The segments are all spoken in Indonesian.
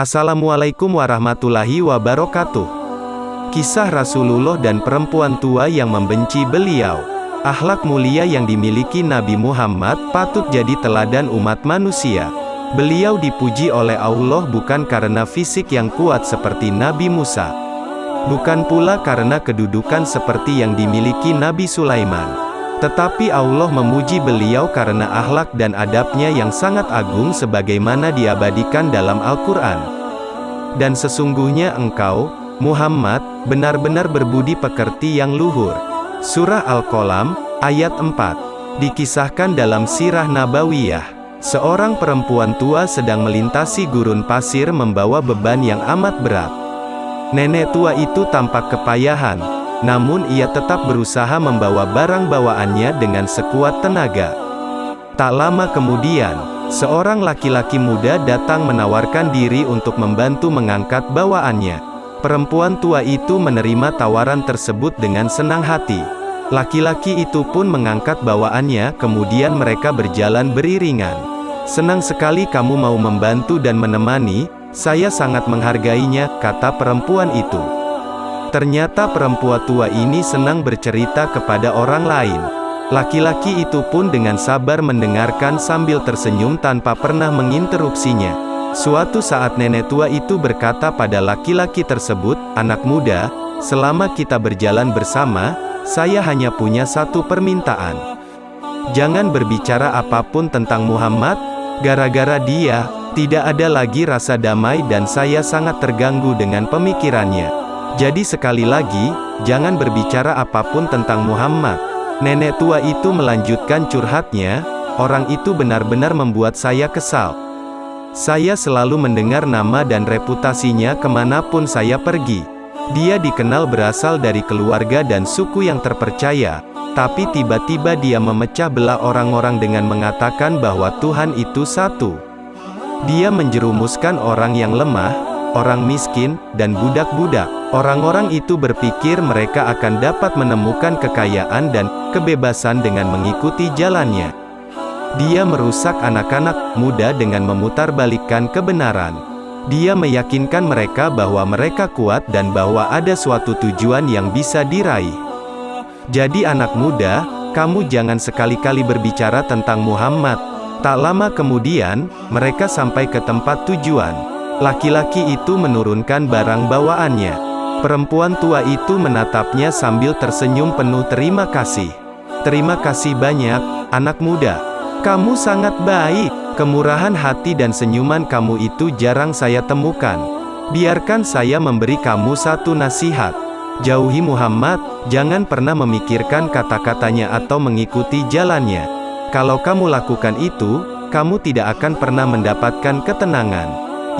Assalamualaikum warahmatullahi wabarakatuh. Kisah Rasulullah dan perempuan tua yang membenci beliau. Akhlak mulia yang dimiliki Nabi Muhammad patut jadi teladan umat manusia. Beliau dipuji oleh Allah bukan karena fisik yang kuat seperti Nabi Musa. Bukan pula karena kedudukan seperti yang dimiliki Nabi Sulaiman. Tetapi Allah memuji beliau karena akhlak dan adabnya yang sangat agung sebagaimana diabadikan dalam Al-Quran. Dan sesungguhnya engkau, Muhammad, benar-benar berbudi pekerti yang luhur. Surah Al-Qalam, ayat 4. Dikisahkan dalam sirah Nabawiyah. Seorang perempuan tua sedang melintasi gurun pasir membawa beban yang amat berat. Nenek tua itu tampak kepayahan, namun ia tetap berusaha membawa barang bawaannya dengan sekuat tenaga. Tak lama kemudian, seorang laki-laki muda datang menawarkan diri untuk membantu mengangkat bawaannya. Perempuan tua itu menerima tawaran tersebut dengan senang hati. Laki-laki itu pun mengangkat bawaannya, kemudian mereka berjalan beriringan. Senang sekali kamu mau membantu dan menemani, saya sangat menghargainya, kata perempuan itu. Ternyata perempuan tua ini senang bercerita kepada orang lain. Laki-laki itu pun dengan sabar mendengarkan sambil tersenyum tanpa pernah menginterupsinya. Suatu saat nenek tua itu berkata pada laki-laki tersebut, Anak muda, selama kita berjalan bersama, saya hanya punya satu permintaan. Jangan berbicara apa pun tentang Muhammad, gara-gara dia, tidak ada lagi rasa damai dan saya sangat terganggu dengan pemikirannya. Jadi sekali lagi, jangan berbicara apa pun tentang Muhammad. Nenek tua itu melanjutkan curhatnya, orang itu benar-benar membuat saya kesal. Saya selalu mendengar nama dan reputasinya ke mana pun saya pergi. Dia dikenal berasal dari keluarga dan suku yang terpercaya, tapi tiba-tiba dia memecah belah orang-orang dengan mengatakan bahwa Tuhan itu satu. Dia menjerumuskan orang yang lemah, orang miskin, dan budak-budak. Orang-orang itu berpikir mereka akan dapat menemukan kekayaan dan kebebasan dengan mengikuti jalannya. Dia merusak anak-anak muda dengan memutarbalikkan kebenaran. Dia meyakinkan mereka bahwa mereka kuat dan bahwa ada suatu tujuan yang bisa diraih. Jadi anak muda, kamu jangan sekali-kali berbicara tentang Muhammad. Tak lama kemudian, mereka sampai ke tempat tujuan. Laki-laki itu menurunkan barang bawaannya. Perempuan tua itu menatapnya sambil tersenyum penuh terima kasih. Terima kasih banyak, anak muda. Kamu sangat baik. Kemurahan hati dan senyuman kamu itu jarang saya temukan. Biarkan saya memberi kamu satu nasihat. Jauhi Muhammad, jangan pernah memikirkan kata-katanya atau mengikuti jalannya. Kalau kamu lakukan itu, kamu tidak akan pernah mendapatkan ketenangan.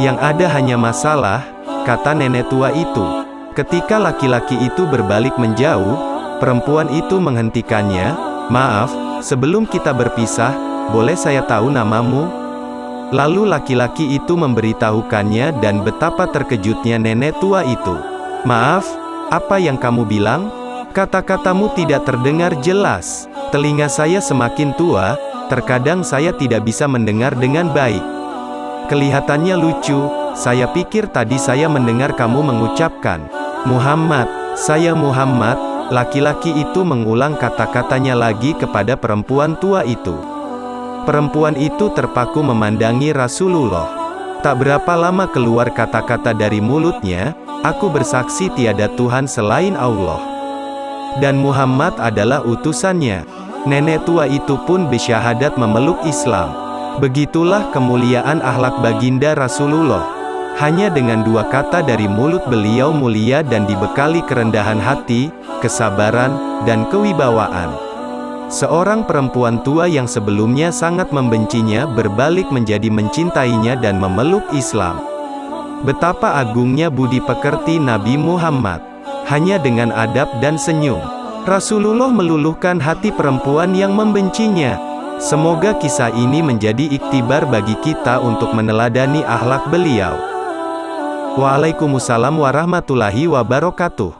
Yang ada hanya masalah, kata nenek tua itu. Ketika laki-laki itu berbalik menjauh, perempuan itu menghentikannya, Maaf, sebelum kita berpisah, boleh saya tahu namamu? Lalu laki-laki itu memberitahukannya dan betapa terkejutnya nenek tua itu. Maaf, apa yang kamu bilang? Kata-katamu tidak terdengar jelas. Telinga saya semakin tua, terkadang saya tidak bisa mendengar dengan baik. Kelihatannya lucu, saya pikir tadi saya mendengar kamu mengucapkan, Muhammad, saya Muhammad, laki-laki itu mengulang kata-katanya lagi kepada perempuan tua itu. Perempuan itu terpaku memandangi Rasulullah. Tak berapa lama keluar kata-kata dari mulutnya, aku bersaksi tiada Tuhan selain Allah. Dan Muhammad adalah utusannya. Nenek tua itu pun bersyahadat memeluk Islam. Begitulah kemuliaan akhlak baginda Rasulullah. Hanya dengan dua kata dari mulut beliau mulia dan dibekali kerendahan hati, kesabaran, dan kewibawaan. Seorang perempuan tua yang sebelumnya sangat membencinya berbalik menjadi mencintainya dan memeluk Islam. Betapa agungnya budi pekerti Nabi Muhammad. Hanya dengan adab dan senyum, Rasulullah meluluhkan hati perempuan yang membencinya. Semoga kisah ini menjadi iktibar bagi kita untuk meneladani akhlak beliau. Waalaikumsalam warahmatullahi wabarakatuh.